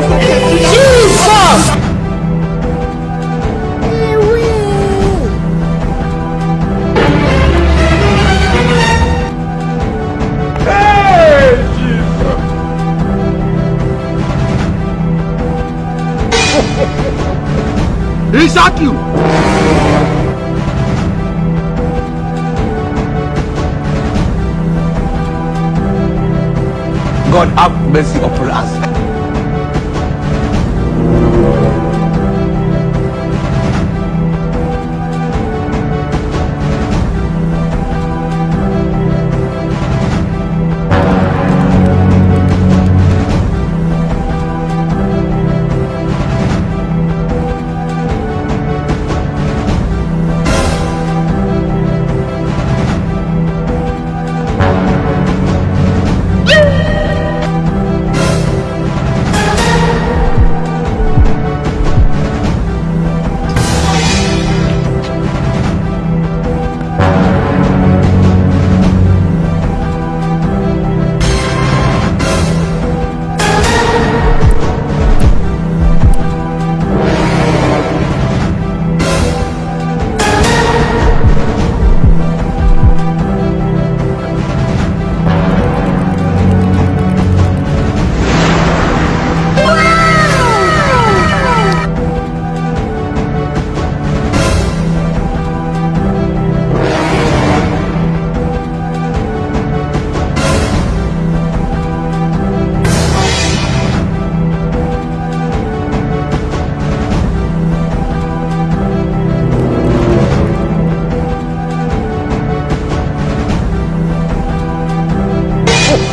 Jesus! He shot you! God have mercy upon us.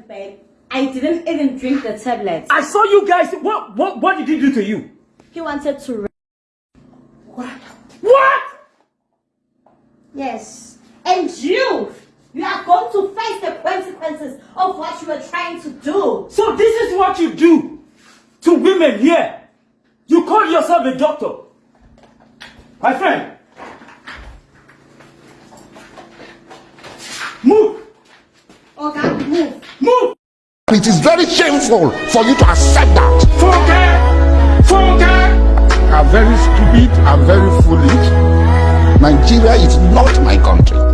Babe. I didn't even drink the tablets. I saw you guys. What what what did he do to you? He wanted to. What? What? Yes. And you! You are going to face the consequences of what you were trying to do. So this is what you do to women here. You call yourself a doctor. My friend. Move. Okay. Move. It is very shameful for you to accept that. Funke. Funke. I'm very stupid, I'm very foolish. Nigeria is not my country.